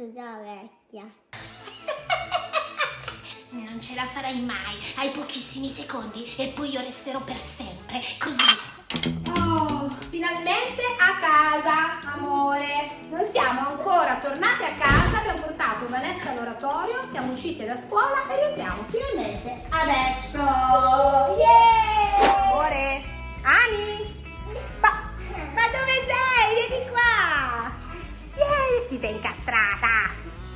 sono già vecchia. Non ce la farai mai, hai pochissimi secondi e poi io resterò per sempre, così. Oh, finalmente a casa, amore. Non siamo ancora tornate a casa, abbiamo portato Vanessa all'oratorio, siamo uscite da scuola e rientriamo finalmente adesso. Yeah! Amore, Ani? Ma, ma dove sei? Vieni qua! Vieni, ti sei incastrata.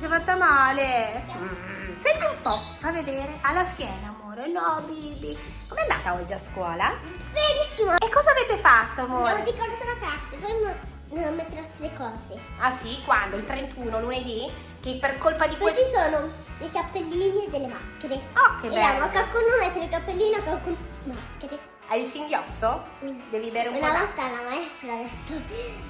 Sei fatta male. Mm, Senti un po', fa vedere. Alla schiena, amore. No, Bibi. Com'è andata oggi a scuola? Benissimo! E cosa avete fatto, Abbiamo amore? ricordato la classe, poi non, metterò le cose. Ah sì, quando? Il 31, lunedì? Che per colpa di Poi questo... ci sono dei cappellini e delle maschere. Oh, che e bello! a qualcuno mettere il cappellino, a qualcuno maschere. Hai il singhiozzo? Devi bere un po' Una volta la maestra ha detto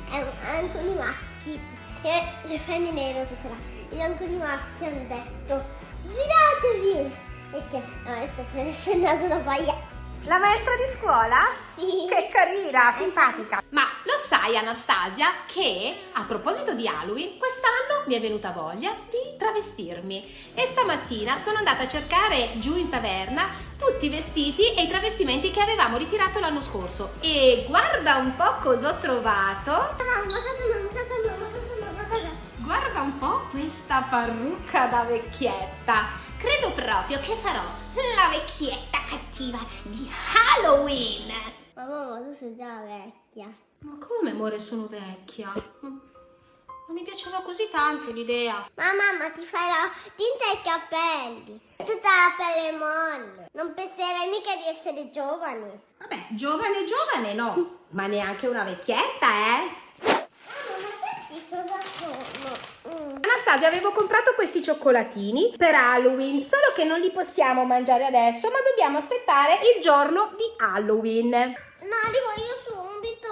eh, anche i maschi e le femmine ero tuttora e anche i maschi hanno detto giratevi e che la maestra si è messa il naso da paia La maestra di scuola? sì Che carina, simpatica. Ma lo sai, Anastasia, che a proposito di Halloween, quest'anno mi è venuta voglia di travestirmi. E stamattina sono andata a cercare giù in taverna tutti i vestiti e i travestimenti che avevamo ritirato l'anno scorso. E guarda un po' cosa ho trovato. mamma Guarda un po' questa parrucca da vecchietta. Credo proprio che farò la vecchietta cattiva di Halloween. ma mamma tu sei già vecchia Ma come, amore, sono vecchia? Non mi piaceva così tanto l'idea. ma mamma ti fai la tinta ai capelli tutta la pelle molle non penserai mica di essere giovane Vabbè, giovane, giovane no, ma neanche una vecchietta, eh? mamma ma questi cosa sono? Mm. Anastasia, avevo comprato questi cioccolatini per Halloween, solo che non li possiamo mangiare adesso, ma dobbiamo aspettare il giorno di Halloween. No, li voglio subito.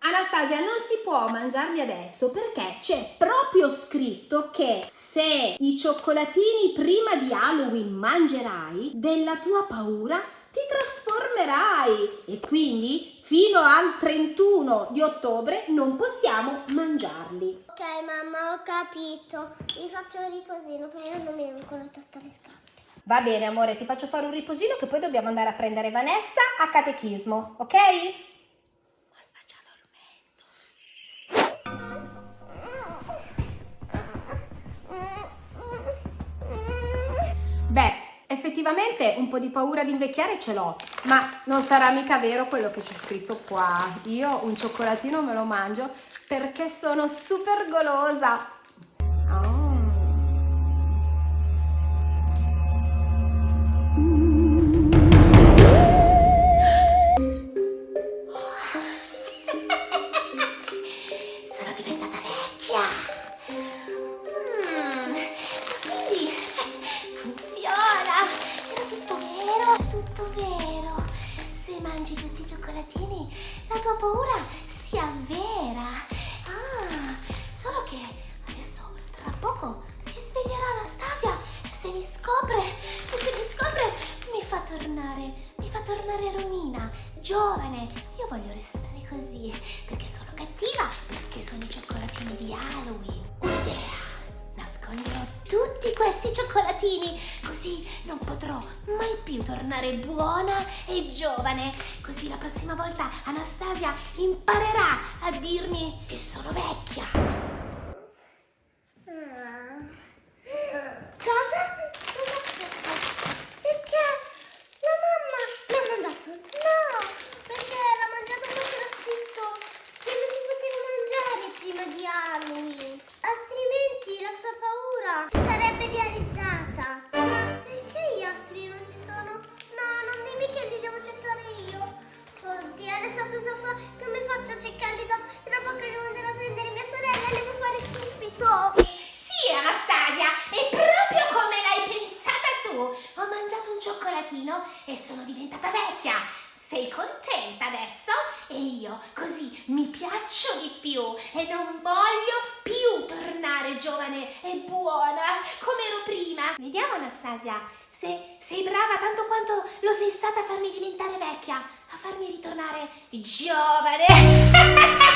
Anastasia, non si può mangiarli adesso perché c'è proprio scritto che se i cioccolatini prima di Halloween mangerai, della tua paura ti trasformerai e quindi fino al 31 di ottobre non possiamo mangiarli. Ok, mamma, ho capito. Mi faccio un riposino, però non mi devo ancora tolte le scarpe. Va bene, amore, ti faccio fare un riposino che poi dobbiamo andare a prendere Vanessa a catechismo, ok? Effettivamente un po' di paura di invecchiare ce l'ho, ma non sarà mica vero quello che c'è scritto qua. Io un cioccolatino me lo mangio perché sono super golosa. Mangi questi cioccolatini, la tua paura si avvera. Ah, solo che adesso tra poco si sveglierà Anastasia e se mi scopre, e se mi scopre mi fa tornare, mi fa tornare Romina, giovane. Io voglio restare così perché sono cattiva, perché sono i cioccolatini di Halloween. Un'idea! Nasconderò tutti questi cioccolatini, così non potrò mai più tornare buona e giovane. Così la prossima volta Anastasia imparerà a dirmi che sono vecchia. Cosa? Mi piaccio di più e non voglio più tornare giovane e buona come ero prima. Vediamo Anastasia, se sei brava tanto quanto lo sei stata a farmi diventare vecchia, a farmi ritornare giovane.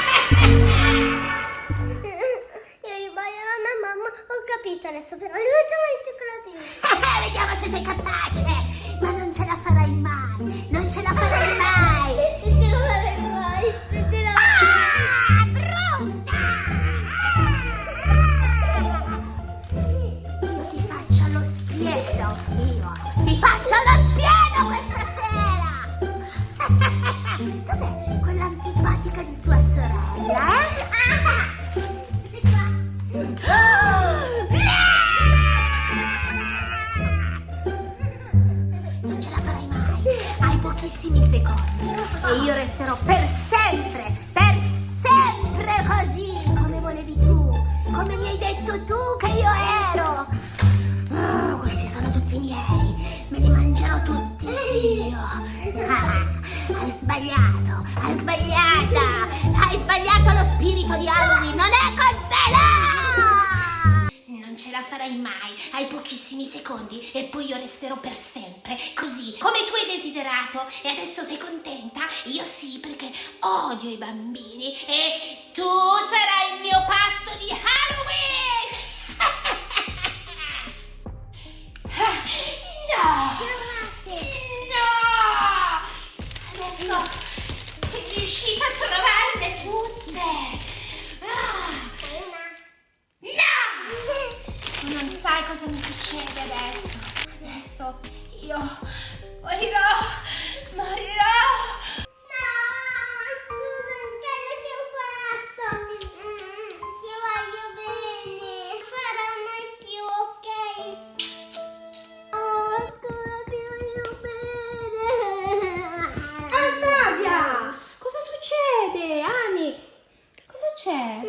io. Ah, hai sbagliato, hai sbagliata, hai sbagliato lo spirito di Halloween, non è con te, no! Non ce la farai mai, hai pochissimi secondi e poi io resterò per sempre, così come tu hai desiderato e adesso sei contenta? Io sì, perché odio i bambini e tu sarai il mio pasto di Halloween! Cosa mi succede adesso. Adesso io morirò. Morirò. No, scusa, quello che ho fatto. Ti voglio bene. Farà mai più, ok? Scusa, ti voglio bene. Anastasia! Cosa succede? Ani? Cosa c'è?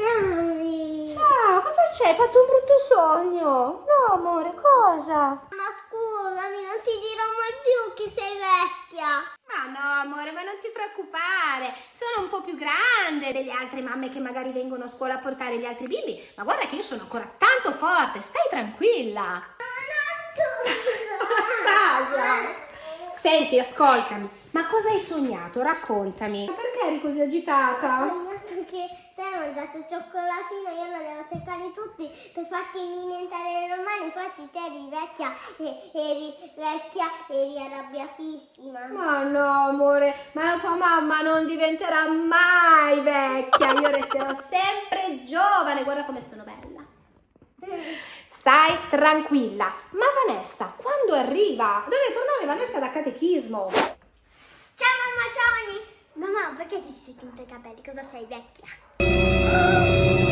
Ciao, cosa c'è? Hai fatto un brutto sogno? Cosa? Ma scusami, non ti dirò mai più che sei vecchia. Ma no, amore, ma non ti preoccupare. Sono un po' più grande delle altre mamme che magari vengono a scuola a portare gli altri bimbi. Ma guarda che io sono ancora tanto forte. Stai tranquilla. Anastasia! Senti, ascoltami. Ma cosa hai sognato? Raccontami. Perché eri così Ho agitata? Sognato che te hai mangiato il cioccolatino e io lo devo cercare tutti per farti diventare normale. Infatti te eri vecchia e eri vecchia eri arrabbiatissima. Ma no, amore, ma la tua mamma non diventerà mai vecchia. Io resterò sempre giovane. Guarda come sono bella. Stai tranquilla. Ma Vanessa, quando arriva? Deve tornare Vanessa da catechismo. Ciao mamma, ciao Ani. Mamma, perché ti sei tinto i capelli? Cosa sei vecchia?